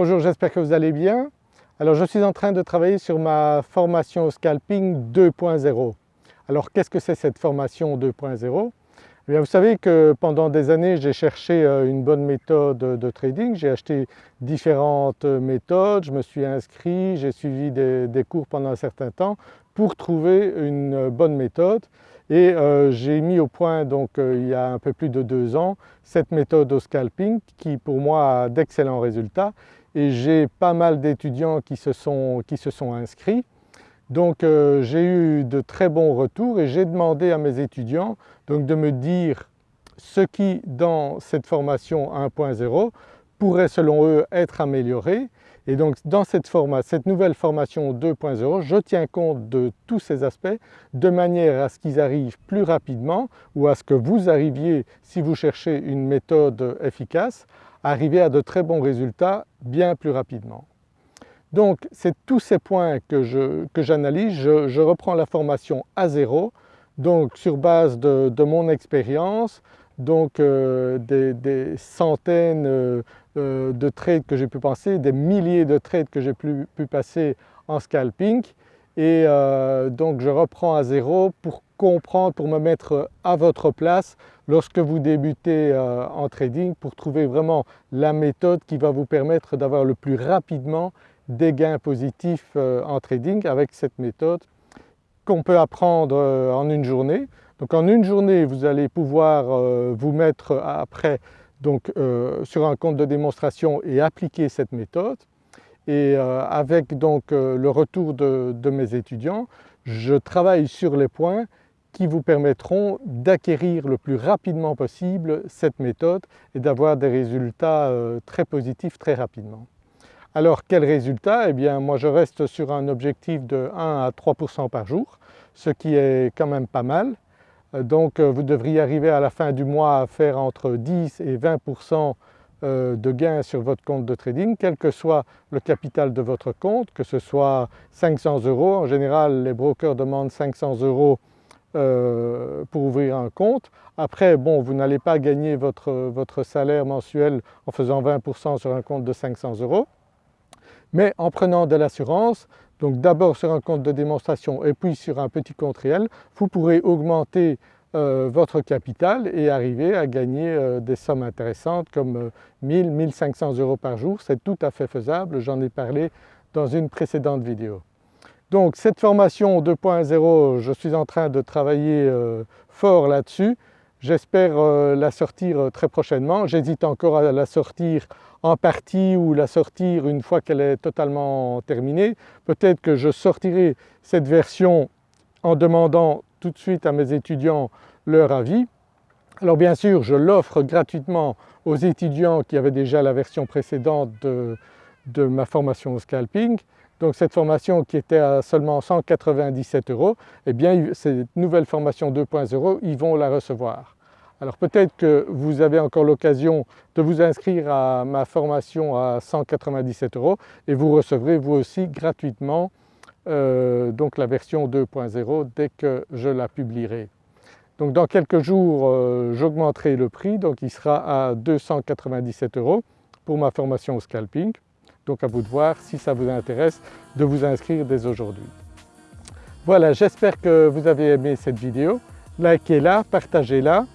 Bonjour, j'espère que vous allez bien. Alors je suis en train de travailler sur ma formation au scalping 2.0. Alors qu'est-ce que c'est cette formation 2.0 eh bien, vous savez que pendant des années j'ai cherché euh, une bonne méthode de trading, j'ai acheté différentes méthodes, je me suis inscrit, j'ai suivi des, cours pendant un certain temps pour trouver une bonne méthode. Et euh, j'ai mis au point donc euh, il y a un peu plus de deux ans cette méthode au scalping qui pour moi a d'excellents résultats et j'ai pas mal d'étudiants qui, se sont, inscrits. Donc euh, j'ai eu de très bons retours et j'ai demandé à mes étudiants donc, de me dire ce qui dans cette formation 1.0 pourrait selon eux être amélioré et donc dans cette, cette nouvelle formation 2.0 je tiens compte de tous ces aspects de manière à ce qu'ils arrivent plus rapidement ou à ce que vous arriviez si vous cherchez une méthode efficace arriver à de très bons résultats bien plus rapidement. Donc c'est tous ces points que j'analyse, je, je, reprends la formation à zéro, donc sur base de, mon expérience, donc euh, des, centaines euh, euh, de trades que j'ai pu passer, des milliers de trades que j'ai pu, passer en scalping et donc je reprends à zéro pour comprendre, pour me mettre à votre place lorsque vous débutez en trading pour trouver vraiment la méthode qui va vous permettre d'avoir le plus rapidement des gains positifs euh, en trading avec cette méthode qu'on peut apprendre euh, en une journée. Donc en une journée vous allez pouvoir euh, vous mettre après donc, sur un compte de démonstration et appliquer cette méthode et avec donc le retour de, de, mes étudiants je travaille sur les points qui vous permettront d'acquérir le plus rapidement possible cette méthode et d'avoir des résultats très positifs très rapidement. Alors quel résultat Eh bien moi je reste sur un objectif de 1 à 3% par jour, ce qui est quand même pas mal. Euh, donc euh, vous devriez arriver à la fin du mois à faire entre 10 et 20% euh, de gains sur votre compte de trading, quel que soit le capital de votre compte, que ce soit 500 euros. En général les brokers demandent 500 euros pour ouvrir un compte. Après bon vous n'allez pas gagner votre, votre salaire mensuel en faisant 20% sur un compte de 500 euros mais en prenant de l'assurance, donc d'abord sur un compte de démonstration et puis sur un petit compte réel, vous pourrez augmenter euh, votre capital et arriver à gagner euh, des sommes intéressantes comme 1000, euh, 1500 euros par jour, c'est tout à fait faisable, j'en ai parlé dans une précédente vidéo. Donc cette formation 2.0, je suis en train de travailler fort là-dessus, j'espère la sortir très prochainement, j'hésite encore à la sortir en partie ou la sortir une fois qu'elle est totalement terminée. Peut-être que je sortirai cette version en demandant tout de suite à mes étudiants leur avis. Alors bien sûr je l'offre gratuitement aux étudiants qui avaient déjà la version précédente de, de ma formation au scalping. Donc cette formation qui était à seulement 197 euros, eh bien cette nouvelle formation 2.0 ils vont la recevoir. Alors peut-être que vous avez encore l'occasion de vous inscrire à ma formation à 197 euros et vous recevrez vous aussi gratuitement euh, la version 2.0 dès que je la publierai. Donc dans quelques jours euh, j'augmenterai le prix donc il sera à 297 euros pour ma formation au scalping. Donc à vous de voir si ça vous intéresse de vous inscrire dès aujourd'hui. Voilà j'espère que vous avez aimé cette vidéo, likez-la, partagez-la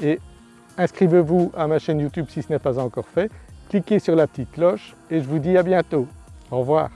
et inscrivez-vous à ma chaîne YouTube si ce n'est pas encore fait, cliquez sur la petite cloche et je vous dis à bientôt. Au revoir.